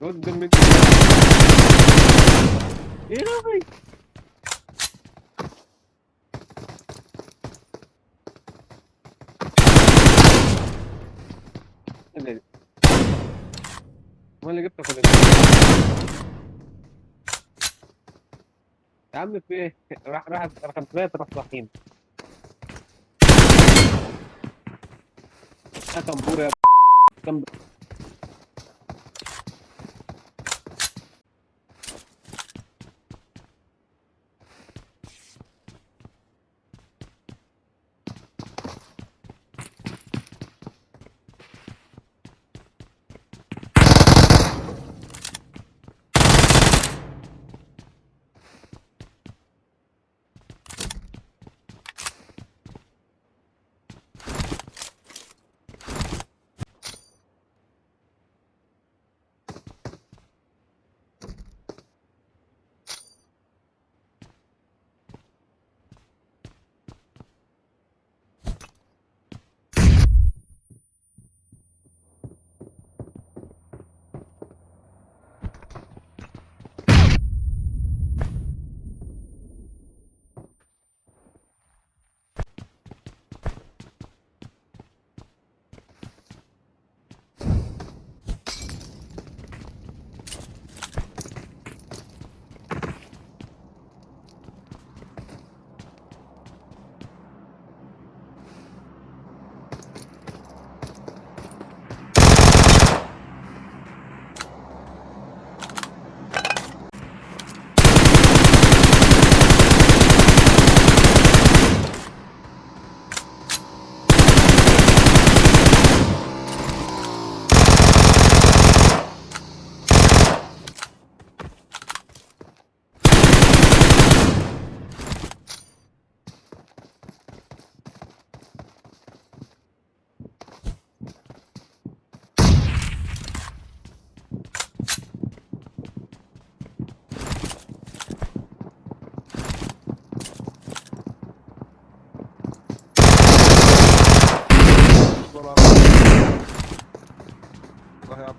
ما اللي ولا إيه؟ يا عم في إيه؟ راح راح رقم ثلاثة راح صاحيين يا كمبور يا كم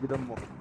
Bir de.